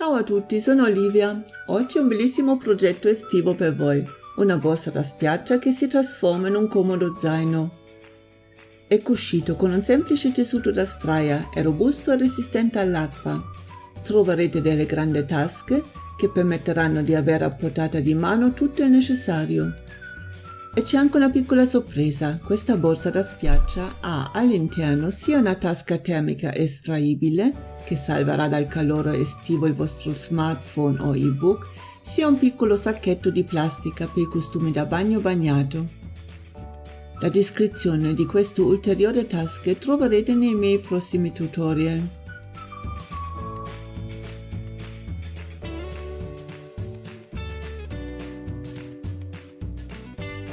Ciao a tutti, sono Olivia. Oggi un bellissimo progetto estivo per voi. Una borsa da spiaggia che si trasforma in un comodo zaino. È cuscito con un semplice tessuto da straia, è robusto e resistente all'acqua. Troverete delle grandi tasche che permetteranno di avere a portata di mano tutto il necessario. E c'è anche una piccola sorpresa, questa borsa da spiaggia ha all'interno sia una tasca termica estraibile che salverà dal calore estivo il vostro smartphone o ebook, sia un piccolo sacchetto di plastica per i costumi da bagno bagnato. La descrizione di queste ulteriori tasche troverete nei miei prossimi tutorial.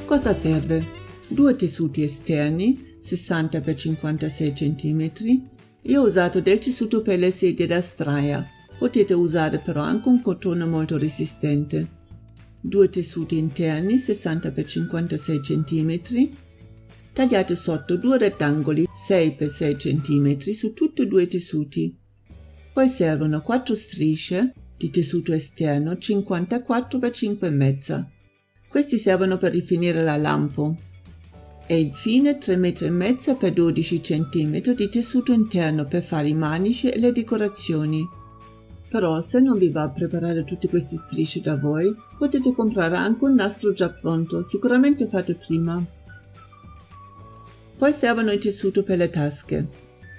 Cosa serve? Due tessuti esterni 60 x 56 cm io ho usato del tessuto per le sedie da straia, potete usare però anche un cotone molto resistente. Due tessuti interni 60 x 56 cm, tagliate sotto due rettangoli 6 x 6 cm su tutti e due i tessuti. Poi servono 4 strisce di tessuto esterno 54 x 5 e mezza. Questi servono per rifinire la lampo e infine 3 metri e mezzo per 12 cm di tessuto interno per fare i manici e le decorazioni. Però se non vi va a preparare tutte queste strisce da voi, potete comprare anche un nastro già pronto, sicuramente fate prima. Poi servono il tessuto per le tasche.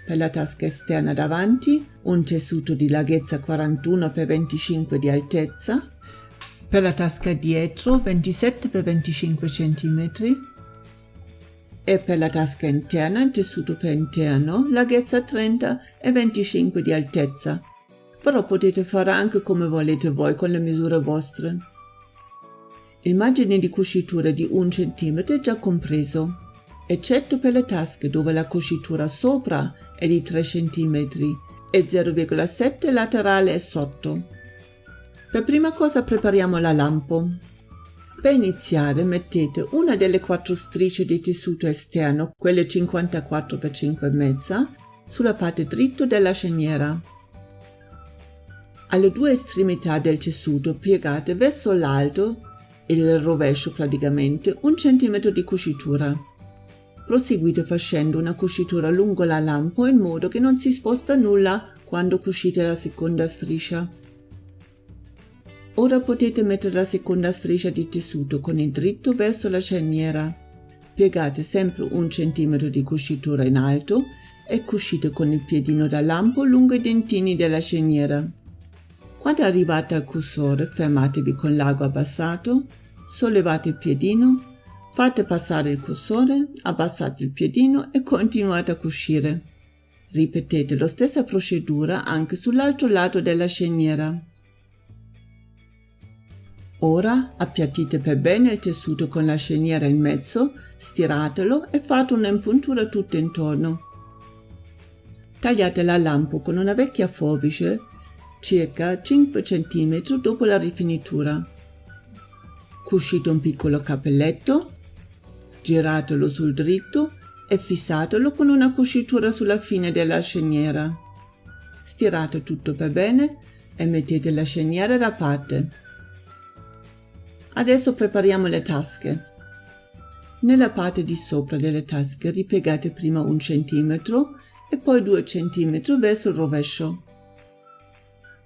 Per la tasca esterna davanti, un tessuto di larghezza 41 x 25 di altezza, per la tasca dietro 27 x 25 cm, e per la tasca interna in tessuto per interno, larghezza 30 e 25 di altezza, però potete fare anche come volete voi con le misure vostre. Il margine di cucitura di 1 cm è già compreso, eccetto per le tasche dove la cucitura sopra è di 3 cm e 0,7 laterale e sotto. Per prima cosa prepariamo la lampo. Per iniziare mettete una delle quattro strisce di tessuto esterno, quelle 54 x 5 e mezza, sulla parte dritto della sceniera. Alle due estremità del tessuto piegate verso l'alto, il rovescio praticamente, un centimetro di cucitura. Proseguite facendo una cucitura lungo la lampo in modo che non si sposta nulla quando cucite la seconda striscia. Ora potete mettere la seconda striscia di tessuto con il dritto verso la cerniera. Piegate sempre un centimetro di cucitura in alto e cucite con il piedino da lampo lungo i dentini della cerniera. Quando arrivate al cursore fermatevi con l'ago abbassato, sollevate il piedino, fate passare il cursore, abbassate il piedino e continuate a cucire. Ripetete la stessa procedura anche sull'altro lato della sceniera. Ora appiattite per bene il tessuto con la sceniera in mezzo, stiratelo e fate un'impuntura tutto intorno. Tagliate la lampo con una vecchia forbice circa 5 cm dopo la rifinitura. Cuscite un piccolo cappelletto, giratelo sul dritto e fissatelo con una cucitura sulla fine della sceniera. Stirate tutto per bene e mettete la sceniera da parte. Adesso prepariamo le tasche. Nella parte di sopra delle tasche ripiegate prima un centimetro e poi due centimetri verso il rovescio.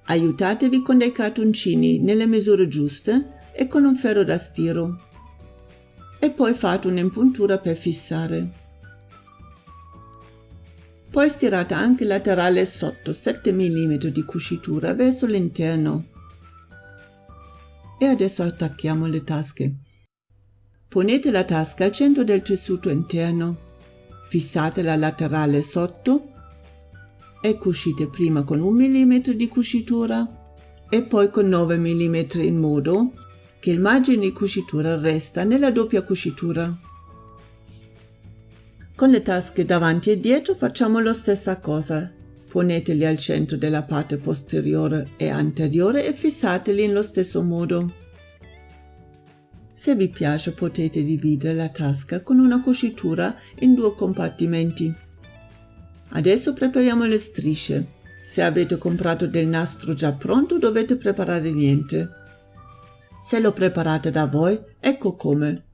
Aiutatevi con dei cartoncini nelle misure giuste e con un ferro da stiro. E poi fate un'impuntura per fissare. Poi stirate anche laterale sotto 7 mm di cucitura verso l'interno e adesso attacchiamo le tasche. Ponete la tasca al centro del tessuto interno, fissate la laterale sotto e cucite prima con un mm di cucitura e poi con 9 mm in modo che il margine di cucitura resta nella doppia cucitura. Con le tasche davanti e dietro facciamo la stessa cosa, Poneteli al centro della parte posteriore e anteriore e fissateli nello stesso modo. Se vi piace potete dividere la tasca con una cucitura in due compartimenti. Adesso prepariamo le strisce. Se avete comprato del nastro già pronto dovete preparare niente. Se lo preparate da voi, ecco come.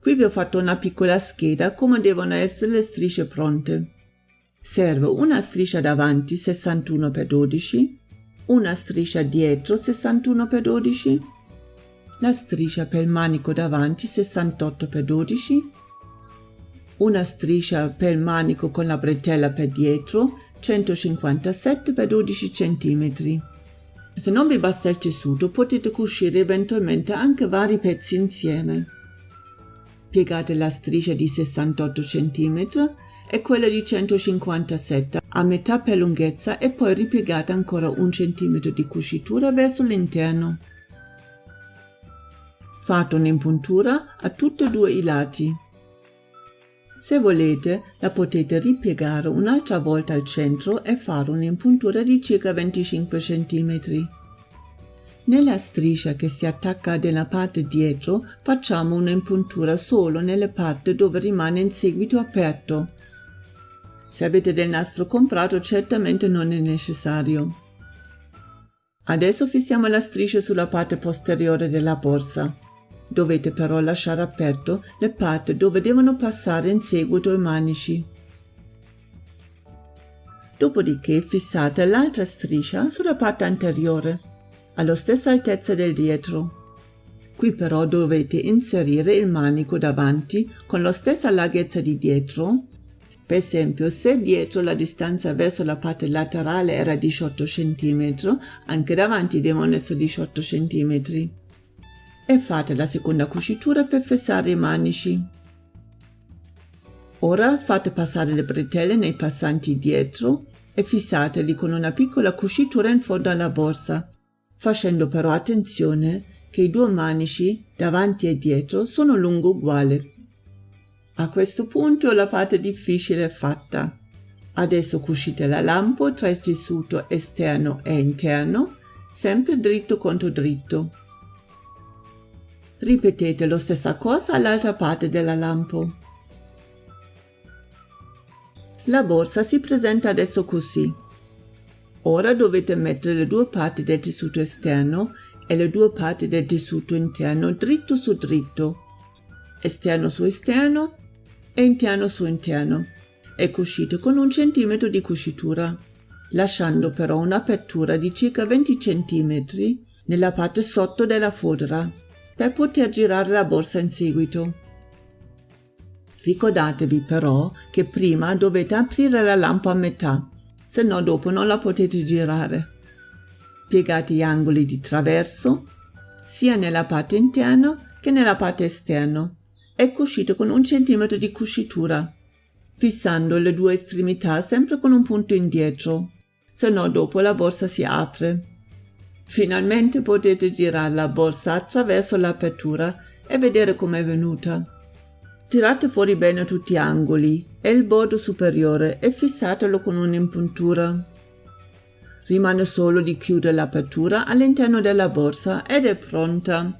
Qui vi ho fatto una piccola scheda come devono essere le strisce pronte. Serve una striscia davanti 61 x 12, una striscia dietro 61 x 12, la striscia per il manico davanti 68 x 12, una striscia per il manico con la bretella per dietro 157 x 12 cm. Se non vi basta il tessuto potete cucire eventualmente anche vari pezzi insieme. Piegate la striscia di 68 cm e quella di 157 a metà per lunghezza e poi ripiegate ancora un centimetro di cucitura verso l'interno. Fate un'impuntura a tutti e due i lati. Se volete, la potete ripiegare un'altra volta al centro e fare un'impuntura di circa 25 cm. Nella striscia che si attacca nella parte dietro facciamo un'impuntura solo nelle parti dove rimane in seguito aperto. Se avete del nastro comprato certamente non è necessario. Adesso fissiamo la striscia sulla parte posteriore della borsa. Dovete però lasciare aperto le parti dove devono passare in seguito i manici. Dopodiché fissate l'altra striscia sulla parte anteriore, alla stessa altezza del dietro. Qui però dovete inserire il manico davanti con la stessa larghezza di dietro. Per esempio, se dietro la distanza verso la parte laterale era 18 cm, anche davanti devono essere 18 cm e fate la seconda cucitura per fissare i manici. Ora fate passare le bretelle nei passanti dietro e fissateli con una piccola cucitura in fondo alla borsa, facendo però attenzione che i due manici, davanti e dietro, sono lungo uguale. A questo punto la parte difficile è fatta. Adesso cucite la lampo tra il tessuto esterno e interno, sempre dritto contro dritto. Ripetete lo stessa cosa all'altra parte della lampo. La borsa si presenta adesso così. Ora dovete mettere le due parti del tessuto esterno e le due parti del tessuto interno dritto su dritto, esterno su esterno e interno su interno e cucite con un centimetro di cucitura, lasciando però un'apertura di circa 20 cm nella parte sotto della fodera per poter girare la borsa in seguito. Ricordatevi però che prima dovete aprire la lampa a metà, se no dopo non la potete girare. Piegate gli angoli di traverso, sia nella parte interna che nella parte esterna, e cucite con un centimetro di cucitura, fissando le due estremità sempre con un punto indietro, se no dopo la borsa si apre. Finalmente potete girare la borsa attraverso l'apertura e vedere com'è venuta. Tirate fuori bene tutti gli angoli e il bordo superiore e fissatelo con un'impuntura. Rimane solo di chiudere l'apertura all'interno della borsa ed è pronta.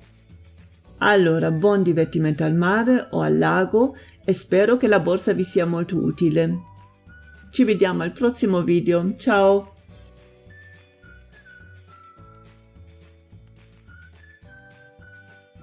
Allora, buon divertimento al mare o al lago e spero che la borsa vi sia molto utile. Ci vediamo al prossimo video. Ciao!